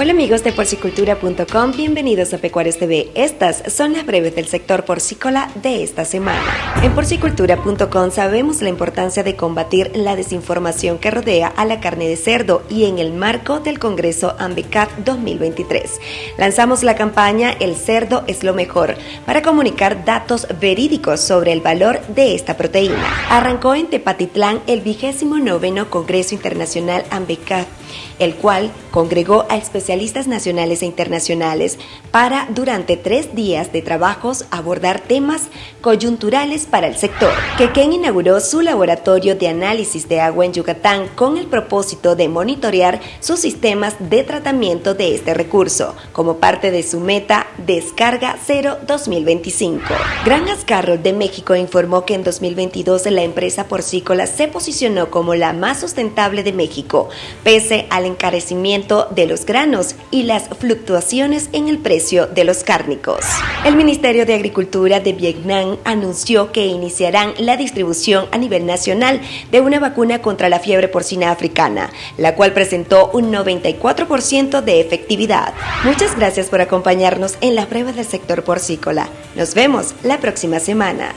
Hola amigos de porcicultura.com, bienvenidos a Pecuarios TV. Estas son las breves del sector porcícola de esta semana. En porcicultura.com sabemos la importancia de combatir la desinformación que rodea a la carne de cerdo y en el marco del Congreso AMBECAT 2023. Lanzamos la campaña El cerdo es lo mejor para comunicar datos verídicos sobre el valor de esta proteína. Arrancó en Tepatitlán el vigésimo noveno Congreso Internacional AMBECAT el cual congregó a especialistas nacionales e internacionales para, durante tres días de trabajos, abordar temas coyunturales para el sector. Quequén inauguró su laboratorio de análisis de agua en Yucatán con el propósito de monitorear sus sistemas de tratamiento de este recurso, como parte de su meta Descarga Cero 2025. Granjas Carroll de México informó que en 2022 la empresa porcícola se posicionó como la más sustentable de México, pese al encarecimiento de los granos y las fluctuaciones en el precio de los cárnicos. El Ministerio de Agricultura de Vietnam anunció que iniciarán la distribución a nivel nacional de una vacuna contra la fiebre porcina africana, la cual presentó un 94% de efectividad. Muchas gracias por acompañarnos en las pruebas del sector porcícola. Nos vemos la próxima semana.